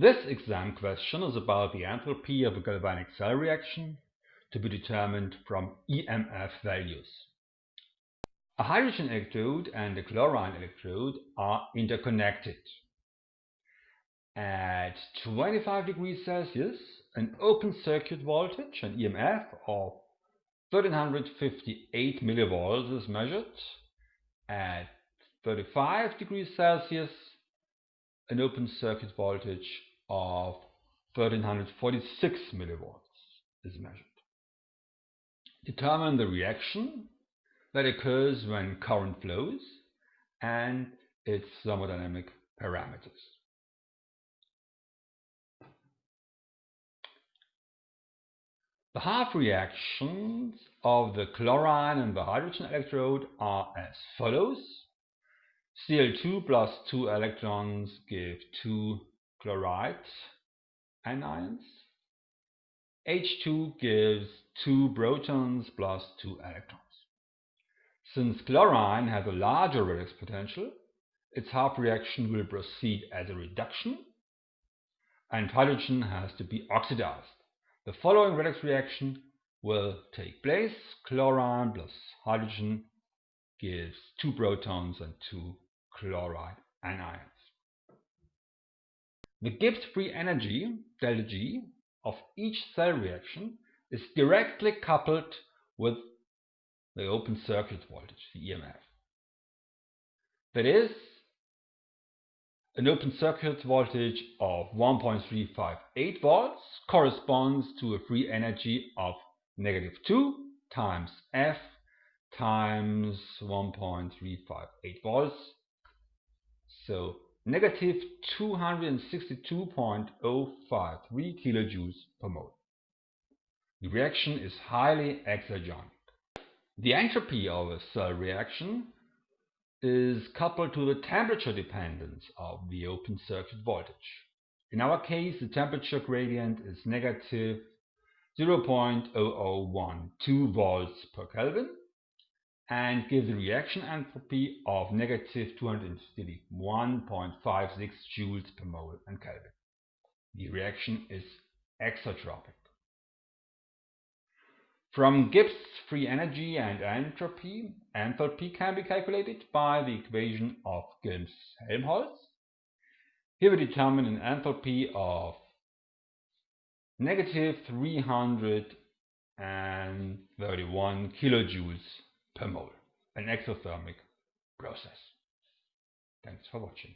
This exam question is about the enthalpy of a galvanic cell reaction to be determined from EMF values. A hydrogen electrode and a chlorine electrode are interconnected. At 25 degrees Celsius, an open circuit voltage, an EMF of 1358 millivolts is measured. At 35 degrees Celsius, an open circuit voltage of 1346 millivolts is measured. Determine the reaction that occurs when current flows and its thermodynamic parameters. The half reactions of the chlorine and the hydrogen electrode are as follows. Cl2 plus 2 electrons give 2 chloride anions. H2 gives 2 protons plus 2 electrons. Since chlorine has a larger redox potential, its half reaction will proceed as a reduction and hydrogen has to be oxidized. The following redox reaction will take place. Chlorine plus hydrogen gives 2 protons and 2 chloride anions. The Gibbs free energy, G, of each cell reaction is directly coupled with the open circuit voltage, the EMF. That is, an open circuit voltage of 1.358 volts corresponds to a free energy of negative 2 times F times 1.358 volts. So negative 262.053 kilojoules per mole. The reaction is highly exergonic. The entropy of a cell reaction is coupled to the temperature dependence of the open circuit voltage. In our case, the temperature gradient is negative 0.0012 volts per Kelvin and gives a reaction enthalpy of negative 231.56 joules per mole and Kelvin. The reaction is exotropic. From Gibbs free energy and entropy, enthalpy can be calculated by the equation of Gibbs-Helmholtz. Here we determine an enthalpy of negative 331 kilojoules per mole, an exothermic process. Thanks for watching.